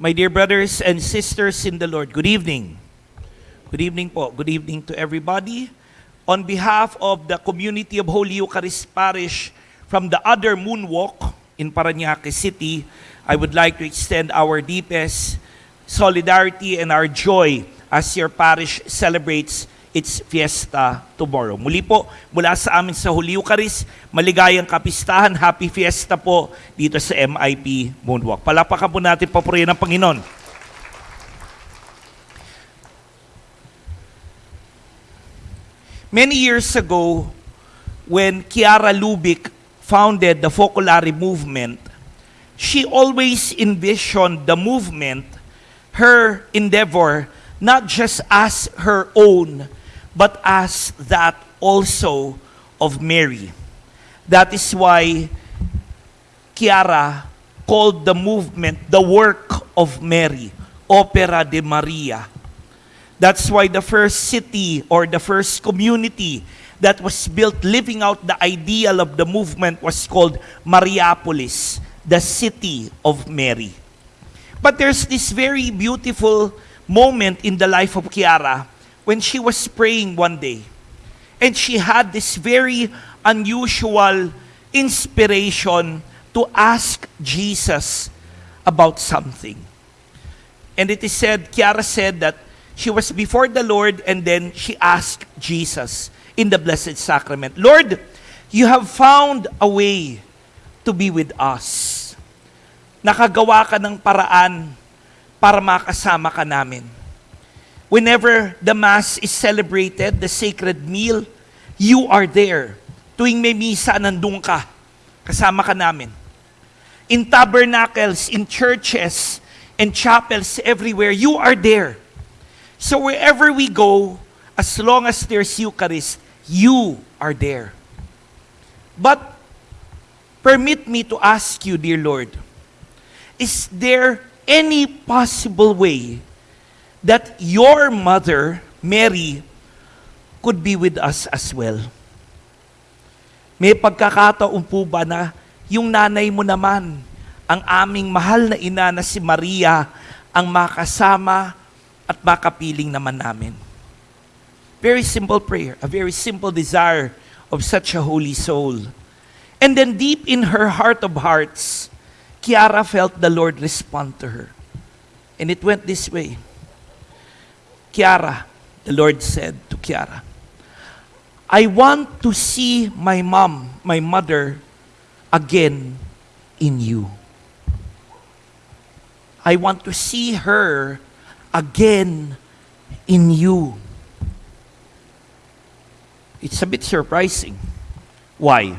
My dear brothers and sisters in the Lord, good evening. Good evening po. Good evening to everybody. On behalf of the community of Holy Eucharist Parish from the other moonwalk in Paranaque City, I would like to extend our deepest solidarity and our joy as your parish celebrates its fiesta tomorrow. Muli po, mula sa amin sa Holy Eucharist, maligayang kapistahan, happy fiesta po dito sa MIP Moonwalk. Palapakan po natin papurihan ng Panginoon. Many years ago, when Chiara Lubick founded the Focolare movement, she always envisioned the movement, her endeavor, not just as her own, but as that also of Mary. That is why Chiara called the movement the work of Mary, Opera de Maria. That's why the first city or the first community that was built living out the ideal of the movement was called Mariapolis, the city of Mary. But there's this very beautiful moment in the life of Kiara when she was praying one day. And she had this very unusual inspiration to ask Jesus about something. And it is said, Kiara said that she was before the Lord and then she asked Jesus in the Blessed Sacrament, Lord, you have found a way to be with us. Nakagawa ka ng paraan para makasama ka namin. Whenever the Mass is celebrated, the sacred meal, you are there. Tuwing may misa, nandun ka. Kasama ka namin. In tabernacles, in churches, and chapels everywhere, you are there. So wherever we go, as long as there's Eucharist, you are there. But permit me to ask you, dear Lord, is there any possible way that your mother, Mary, could be with us as well? May pagkakataon po ba na yung nanay mo naman, ang aming mahal na ina na si Maria, ang makasama at makapiling naman namin? Very simple prayer, a very simple desire of such a holy soul. And then deep in her heart of hearts, Kiara felt the Lord respond to her. And it went this way. Kiara, the Lord said to Kiara, I want to see my mom, my mother, again in you. I want to see her again in you. It's a bit surprising. Why?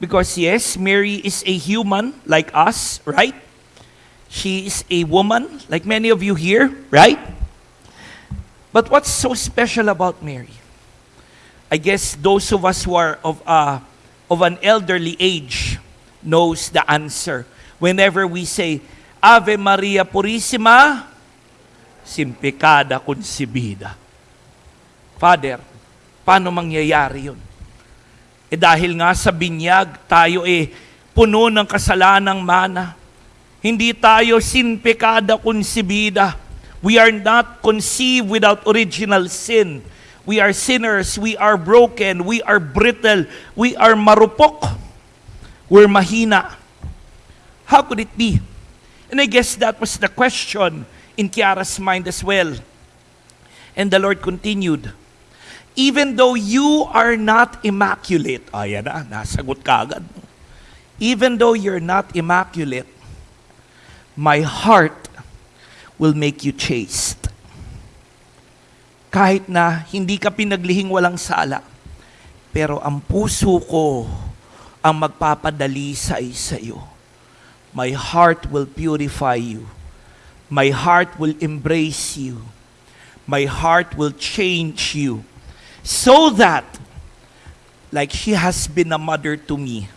Because yes, Mary is a human like us, right? She is a woman like many of you here, right? But what's so special about Mary? I guess those of us who are of uh, of an elderly age knows the answer. Whenever we say Ave Maria Purissima, sin pecada concebida. Father, paano mangyayari yun? Eh dahil nga sa binyag, tayo eh puno ng kasalanang mana. Hindi tayo sin pecada concebida. We are not conceived without original sin. We are sinners, we are broken, we are brittle, we are marupok, we're mahina. How could it be? And I guess that was the question in Kiara's mind as well. And the Lord continued, Even though you are not immaculate, ayan na, nasagot ka agad. Even though you're not immaculate, my heart will make you chaste. Kahit na hindi ka pinaglihing walang sala, pero ang puso ko ang magpapadali sa iyo. My heart will purify you. My heart will embrace you. My heart will change you. So that, like she has been a mother to me,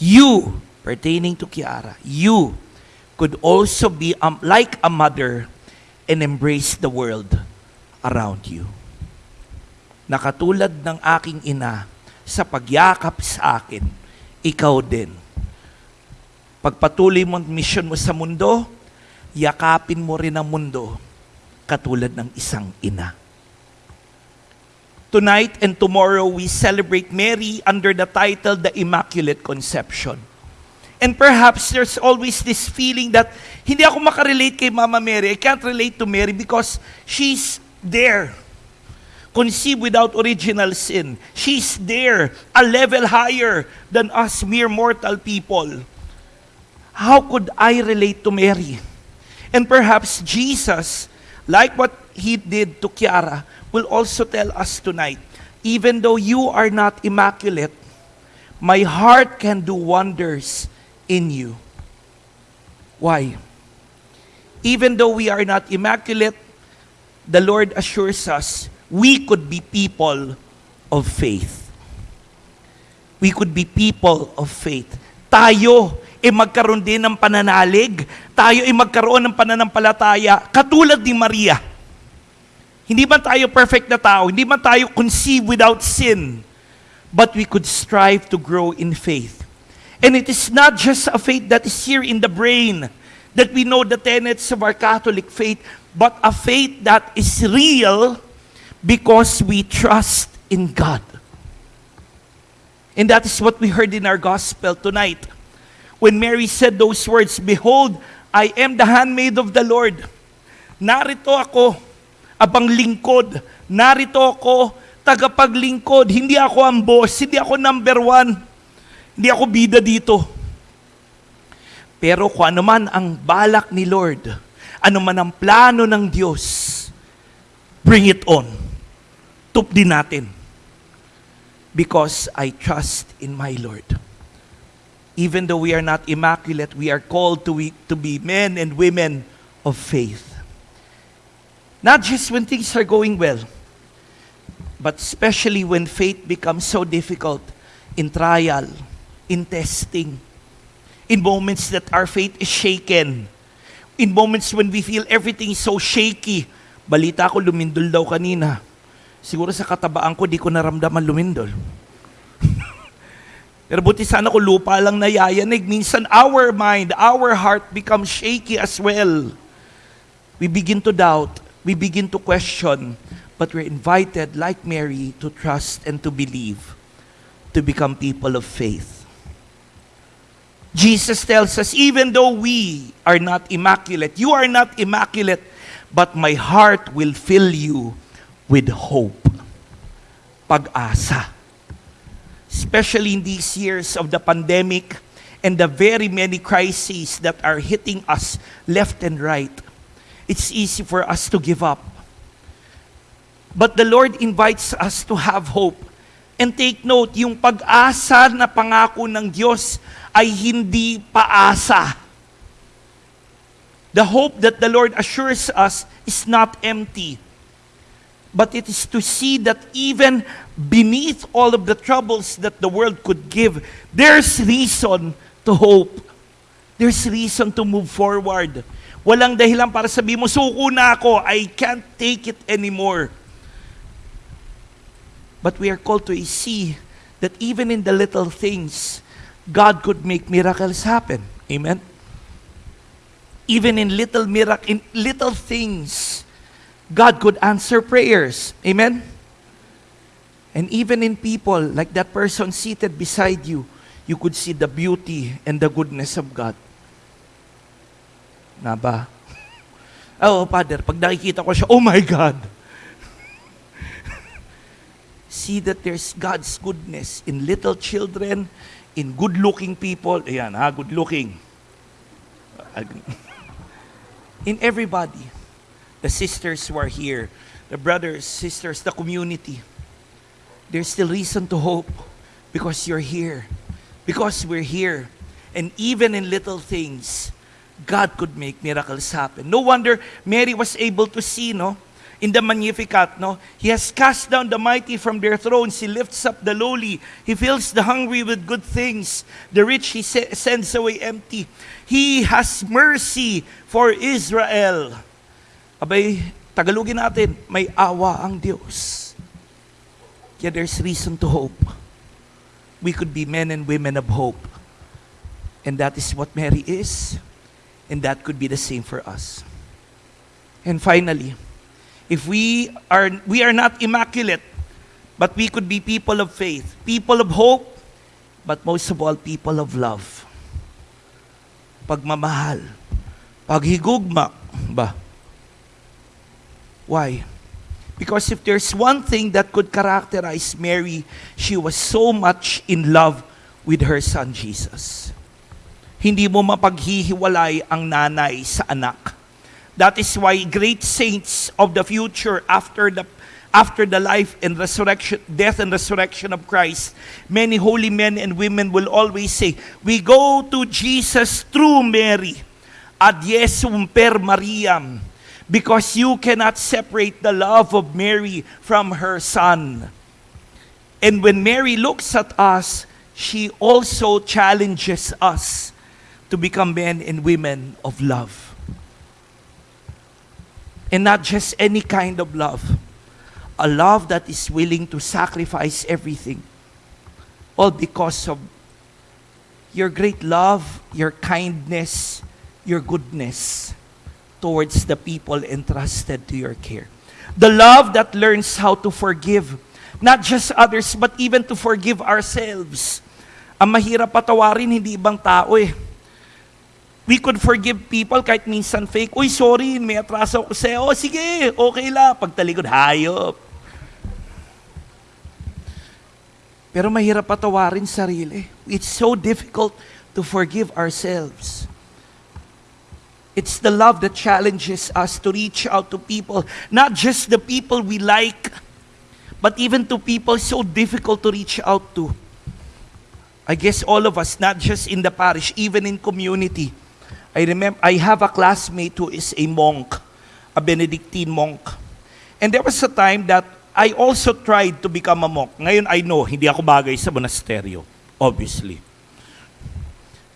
you, pertaining to Kiara, you could also be um, like a mother and embrace the world around you. Nakatulad ng aking ina sa pagyakap sa akin, ikaw din. Pagpatuloy mo ang mission mo sa mundo, yakapin mo rin ang mundo katulad ng isang ina. Tonight and tomorrow, we celebrate Mary under the title The Immaculate Conception. And perhaps there's always this feeling that hindi ako makarelate kay Mama Mary. I can't relate to Mary because she's there. Conceived without original sin. She's there, a level higher than us mere mortal people. How could I relate to Mary? And perhaps Jesus, like what he did to Kiara, will also tell us tonight, even though you are not immaculate, my heart can do wonders in you. Why? Even though we are not immaculate, the Lord assures us we could be people of faith. We could be people of faith. Tayo ay magkaroon din ng pananalig. Tayo ay magkaroon ng pananampalataya katulad ni Maria. Hindi man tayo perfect na tao, hindi man tayo conceived without sin, but we could strive to grow in faith. And it is not just a faith that is here in the brain, that we know the tenets of our Catholic faith, but a faith that is real because we trust in God. And that is what we heard in our gospel tonight. When Mary said those words, Behold, I am the handmaid of the Lord. Narito ako, abang lingkod. Narito ako, tagapaglingkod. Hindi ako ang boss, hindi ako number one. Hindi ako bida dito. Pero kung ano man ang balak ni Lord, ano man ang plano ng Diyos, bring it on. Tup din natin. Because I trust in my Lord. Even though we are not immaculate, we are called to be, to be men and women of faith. Not just when things are going well, but especially when faith becomes so difficult in trial, in testing, in moments that our faith is shaken, in moments when we feel everything so shaky. Balita ko, lumindol daw kanina. Siguro sa katabaan ko, di ko naramdaman lumindol. Pero buti sana ko lupa lang nayayanig. Minsan our mind, our heart becomes shaky as well. We begin to doubt. We begin to question. But we're invited, like Mary, to trust and to believe, to become people of faith. Jesus tells us, even though we are not immaculate, you are not immaculate, but my heart will fill you with hope. Pag-asa. Especially in these years of the pandemic and the very many crises that are hitting us left and right, it's easy for us to give up. But the Lord invites us to have hope. And take note, yung pag-asa na pangako ng Diyos ay hindi paasa. The hope that the Lord assures us is not empty, but it is to see that even beneath all of the troubles that the world could give, there's reason to hope. There's reason to move forward. Walang dahilan para sabihin mo, suko na ako, I can't take it anymore. But we are called to see that even in the little things, God could make miracles happen. Amen? Even in little miracle, in little things, God could answer prayers. Amen? And even in people, like that person seated beside you, you could see the beauty and the goodness of God. Na ba? Oh, Father, pag nakikita ko siya, oh my God! see that there's God's goodness in little children, in good-looking people. Ayan, ha, good-looking. In everybody. The sisters who are here, the brothers, sisters, the community. There's still reason to hope because you're here. Because we're here. And even in little things, God could make miracles happen. No wonder Mary was able to see, no? In the Magnificat, no? He has cast down the mighty from their thrones. He lifts up the lowly. He fills the hungry with good things. The rich he se- sends away empty. He has mercy for Israel. Abay, Tagalogin natin, may awa ang Diyos. Kaya there's reason to hope. We could be men and women of hope. And that is what Mary is. And that could be the same for us. And finally, if we are we are not immaculate, but we could be people of faith, people of hope, but most of all people of love. Pagmamahal, paghigugma ba? Why? Because if there's one thing that could characterize Mary, she was so much in love with her son Jesus. Hindi mo mapaghihiwalay ang nanay sa anak. That is why great saints of the future after the after the life and resurrection, death and resurrection of Christ, many holy men and women will always say, We go to Jesus through Mary, ad Yesum per Mariam, because you cannot separate the love of Mary from her son. And when Mary looks at us, she also challenges us to become men and women of love. And not just any kind of love, a love that is willing to sacrifice everything, all because of your great love, your kindness, your goodness towards the people entrusted to your care. The love that learns how to forgive, not just others, but even to forgive ourselves. Ang mahirap patawarin, hindi ibang tao eh. We could forgive people kahit minsan fake. Uy, sorry, may atraso ako sa'yo. Oh, sige, okay lang. Pagtalikod, hayop. Pero mahirap patawarin sarili. It's so difficult to forgive ourselves. It's the love that challenges us to reach out to people, not just the people we like, but even to people so difficult to reach out to. I guess all of us, not just in the parish, even in community. I remember I have a classmate who is a monk, a Benedictine monk. And there was a time that I also tried to become a monk. Ngayon I know, hindi ako bagay sa monasteryo, obviously.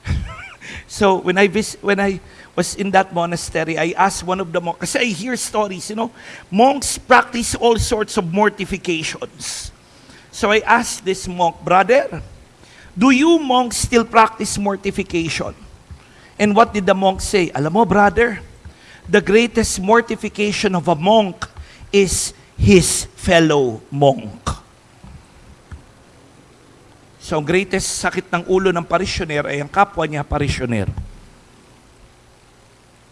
so when I vis- when I was in that monastery, I asked one of the monks, kasi I hear stories, you know, monks practice all sorts of mortifications. So I asked this monk, brother, do you monks still practice mortification? And what did the monk say? Alam mo, brother, the greatest mortification of a monk is his fellow monk. So, ang greatest sakit ng ulo ng parisyoner ay ang kapwa niya parisyoner.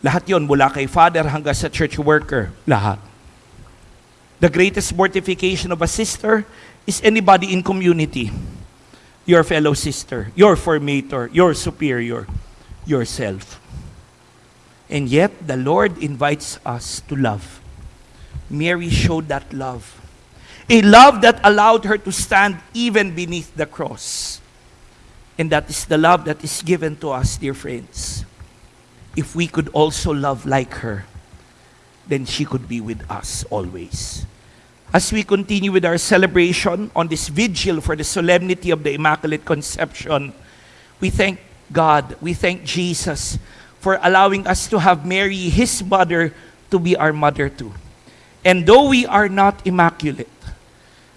Lahat yon mula kay father hanggang sa church worker. Lahat. The greatest mortification of a sister is anybody in community. Your fellow sister, your formator, your superior, yourself. And yet, the Lord invites us to love. Mary showed that love. A love that allowed her to stand even beneath the cross. And that is the love that is given to us, dear friends. If we could also love like her, then she could be with us always. As we continue with our celebration on this vigil for the solemnity of the Immaculate Conception, we thank God, we thank Jesus for allowing us to have Mary, his mother, to be our mother too. And though we are not immaculate,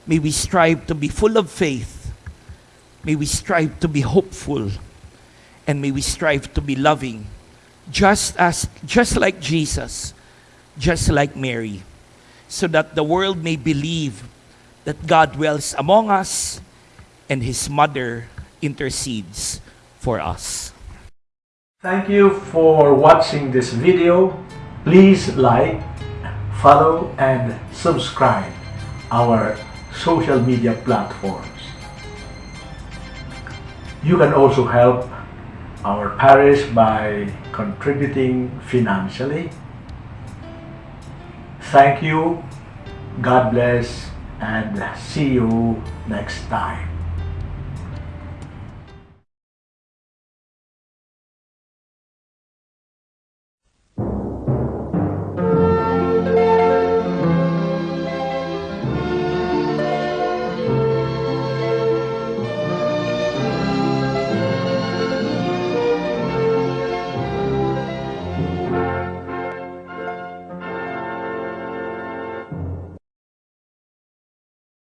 may we strive to be full of faith, may we strive to be hopeful, and may we strive to be loving, just as just like Jesus, just like Mary, so that the world may believe that God dwells among us and his mother intercedes for us. Thank you for watching this video. Please like, follow, and subscribe our social media platforms. You can also help our parish by contributing financially. Thank you, God bless, and see you next time.